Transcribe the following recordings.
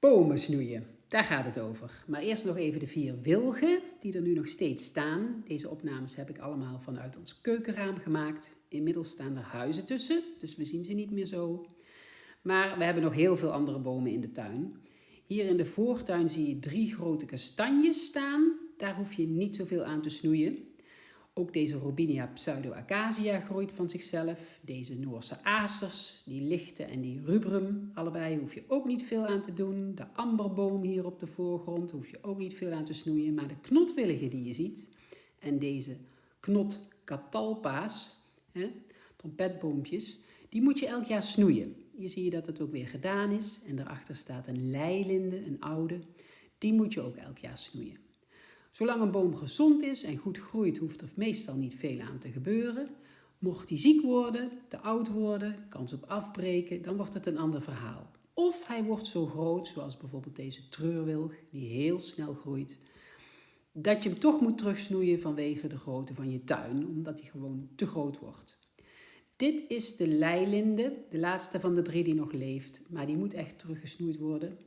Bomen snoeien, daar gaat het over. Maar eerst nog even de vier wilgen die er nu nog steeds staan. Deze opnames heb ik allemaal vanuit ons keukenraam gemaakt. Inmiddels staan er huizen tussen, dus we zien ze niet meer zo. Maar we hebben nog heel veel andere bomen in de tuin. Hier in de voortuin zie je drie grote kastanjes staan. Daar hoef je niet zoveel aan te snoeien. Ook deze Robinia pseudoacacia groeit van zichzelf. Deze Noorse acers, die lichte en die rubrum, allebei hoef je ook niet veel aan te doen. De amberboom hier op de voorgrond hoef je ook niet veel aan te snoeien. Maar de knotwillige die je ziet en deze knotcatalpa's, trompetboompjes, die moet je elk jaar snoeien. Hier zie je dat het ook weer gedaan is. En daarachter staat een leilinde, een oude. Die moet je ook elk jaar snoeien. Zolang een boom gezond is en goed groeit, hoeft er meestal niet veel aan te gebeuren. Mocht hij ziek worden, te oud worden, kans op afbreken, dan wordt het een ander verhaal. Of hij wordt zo groot, zoals bijvoorbeeld deze treurwilg, die heel snel groeit, dat je hem toch moet terugsnoeien vanwege de grootte van je tuin, omdat hij gewoon te groot wordt. Dit is de leilinde, de laatste van de drie die nog leeft, maar die moet echt teruggesnoeid worden.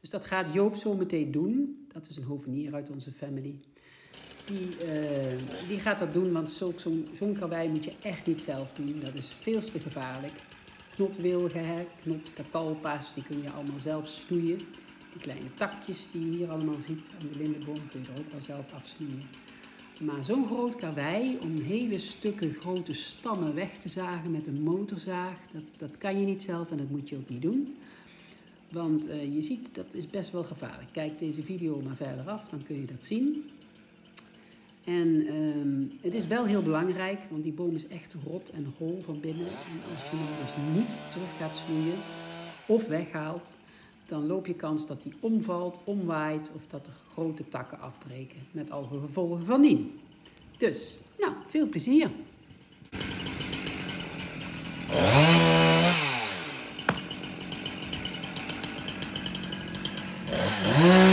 Dus dat gaat Joop zo meteen doen. Dat is een hovenier uit onze family. Die, uh, die gaat dat doen, want zo'n zo karwei moet je echt niet zelf doen. Dat is veel te gevaarlijk. Knotwilgen, knotkatalpa's, die kun je allemaal zelf snoeien. Die kleine takjes die je hier allemaal ziet aan de lindenboom kun je er ook wel zelf afsnoeien. Maar zo'n groot karwei, om hele stukken grote stammen weg te zagen met een motorzaag, dat, dat kan je niet zelf en dat moet je ook niet doen. Want uh, je ziet, dat is best wel gevaarlijk. Kijk deze video maar verder af, dan kun je dat zien. En um, het is wel heel belangrijk, want die boom is echt rot en hol van binnen. En als je hem dus niet terug gaat snoeien of weghaalt, dan loop je kans dat die omvalt, omwaait of dat er grote takken afbreken. Met al gevolgen van dien. Dus, nou, veel plezier! Yeah.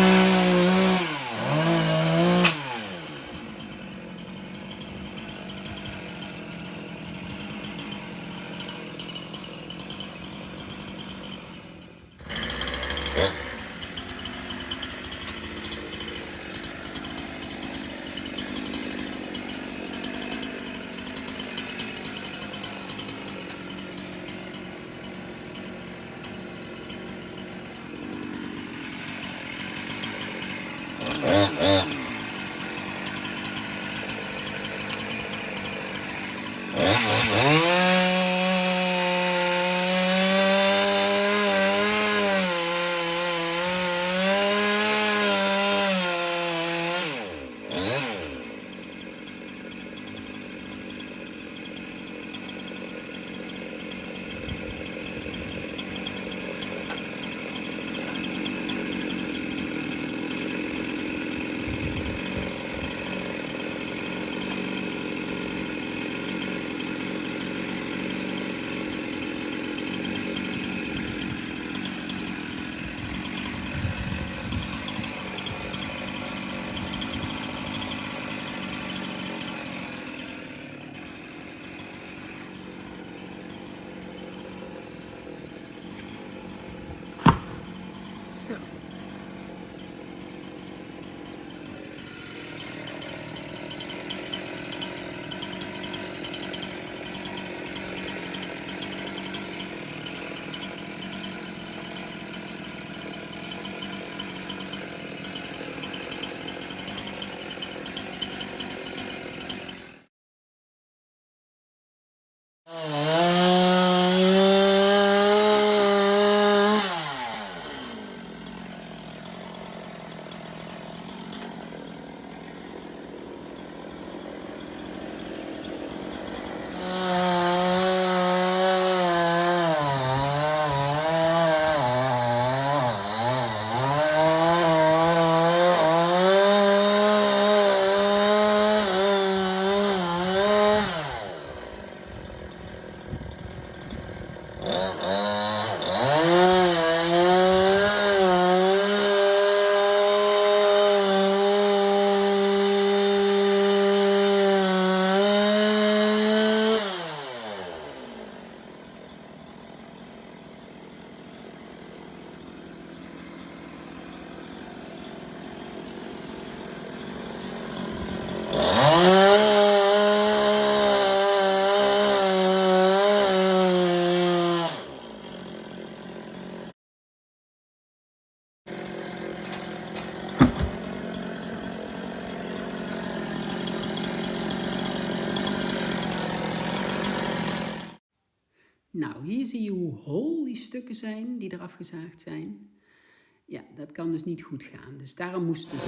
Nou, hier zie je hoe hol die stukken zijn die eraf gezaagd zijn. Ja, dat kan dus niet goed gaan. Dus daarom moesten ze.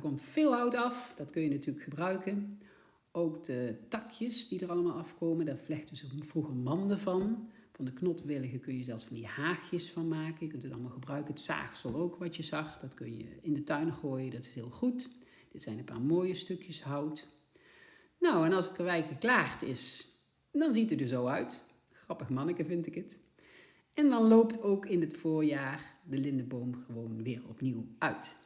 er komt veel hout af. Dat kun je natuurlijk gebruiken. Ook de takjes die er allemaal afkomen, daar vlechten ze vroeger manden van. Van de knotwilligen kun je zelfs van die haagjes van maken. Je kunt het allemaal gebruiken. Het zaagsel ook, wat je zag, dat kun je in de tuin gooien. Dat is heel goed. Dit zijn een paar mooie stukjes hout. Nou, en als het karwei geklaagd is, dan ziet het er zo uit. Grappig manneke vind ik het. En dan loopt ook in het voorjaar de lindenboom gewoon weer opnieuw uit.